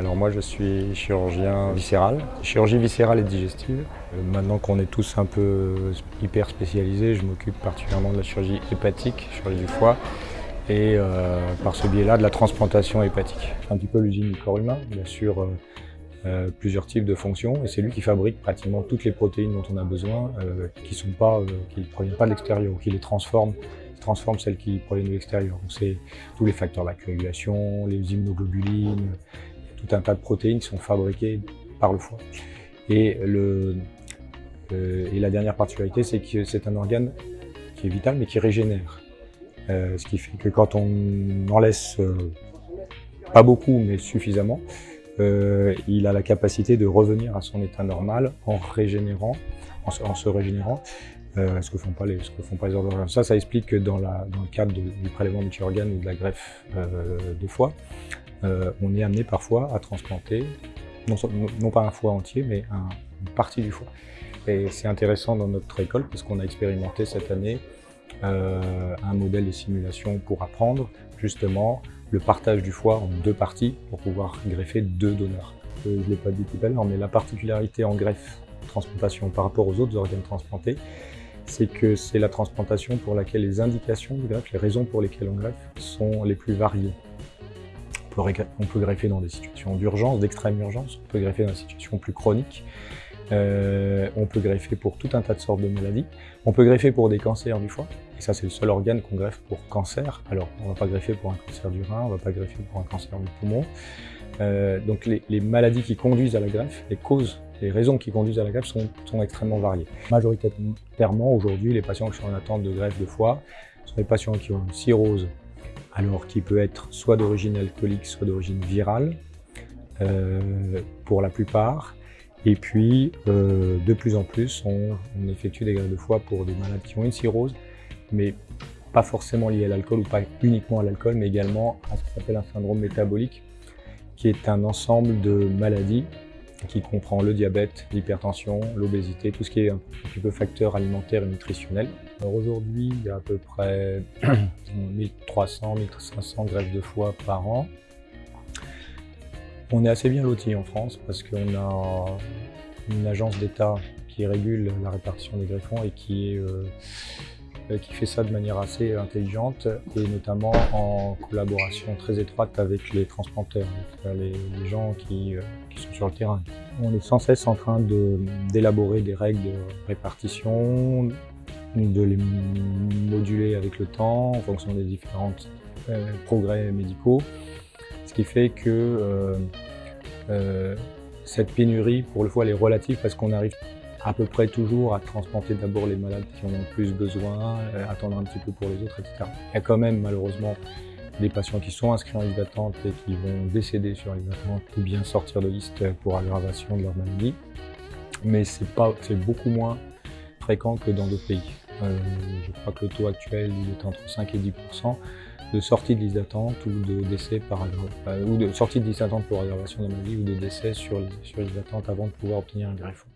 moi je suis chirurgien viscéral, chirurgie viscérale et digestive. Euh, maintenant qu'on est tous un peu hyper spécialisés, je m'occupe particulièrement de la chirurgie hépatique, chirurgie du foie, et euh, par ce biais-là de la transplantation hépatique. Un petit peu l'usine du corps humain, bien sûr euh, plusieurs types de fonctions, et c'est lui qui fabrique pratiquement toutes les protéines dont on a besoin, qui qui ne proviennent pas de l'extérieur, ou qui les transforment transforme celles qui proviennent de l'extérieur. C'est tous les facteurs de la coagulation, les immunoglobulines, tout un tas de protéines qui sont fabriquées par le foie. Et, le, euh, et la dernière particularité, c'est que c'est un organe qui est vital mais qui régénère. Euh, ce qui fait que quand on en laisse euh, pas beaucoup mais suffisamment, il a la capacité de revenir à son état normal en régénérant, en se régénérant euh, ce que font pas les, ce que font pas les organes. Ça, ça explique que dans, le cadre du prélèvement multi-organes ou de la greffe euh, de foie, euh, on est amené parfois à transplanter, non, pas un foie entier, mais un, une partie du foie. Et c'est intéressant dans notre école parce qu'on a expérimenté cette année euh, un modèle de simulation pour apprendre justement le partage du foie en deux parties pour pouvoir greffer deux donneurs. Euh, je ne l'ai pas dit tout à l'heure, mais la particularité en greffe transplantation par rapport aux autres organes transplantés, c'est que c'est la transplantation pour laquelle les indications de greffe, les raisons pour lesquelles on greffe, sont les plus variées. On peut greffer dans des situations d'urgence, d'extrême urgence, on peut greffer dans des situations plus chroniques, euh, on peut greffer pour tout un tas de sortes de maladies, on peut greffer pour des cancers du foie, et ça c'est le seul organe qu'on greffe pour cancer, alors on ne va pas greffer pour un cancer du rein, on ne va pas greffer pour un cancer du poumon, euh, donc les, maladies qui conduisent à la greffe, les causes les raisons qui conduisent à la greffe sont, extrêmement variées. Majoritairement, aujourd'hui, les patients qui sont en attente de greffe de foie sont des patients qui ont une cirrhose, alors qui peut être soit d'origine alcoolique, soit d'origine virale, euh, pour la plupart. Et puis, euh, de plus en plus, on, effectue des greffes de foie pour des malades qui ont une cirrhose, mais pas forcément liées à l'alcool ou pas uniquement à l'alcool, mais également à ce qu'on appelle un syndrome métabolique, qui est un ensemble de maladies qui comprend le diabète, l'hypertension, l'obésité, tout ce qui est un petit peu facteur alimentaire et nutritionnel. Alors aujourd'hui, il y a à peu près 1300, 1500 greffes de foie par an. On est assez bien loti en France parce qu'on a une agence d'État qui régule la répartition des greffons et euh, euh, qui fait ça de manière assez intelligente et notamment en collaboration très étroite avec les transplanteurs, les, gens qui, euh, qui, sont sur le terrain. On est sans cesse en train d'élaborer des règles de répartition, de les moduler avec le temps en fonction des différents euh, progrès médicaux, ce qui fait que cette pénurie, pour le fois, elle est relative parce qu'on arrive à peu près toujours à transplanter d'abord les malades qui ont le plus besoin, euh, attendre un petit peu pour les autres, etc. Il y a quand même malheureusement des patients qui sont inscrits en liste d'attente et qui vont décéder sur liste d'attente ou bien sortir de liste pour aggravation de leur maladie. Mais c'est beaucoup moins fréquent que dans d'autres pays. Euh, je crois que le taux actuel il est entre 5 et 10 de sortie de liste d'attente ou de décès par euh, ou de sortie de liste d'attente pour la maladie ou de décès sur, sur liste d'attente avant de pouvoir obtenir un greffon.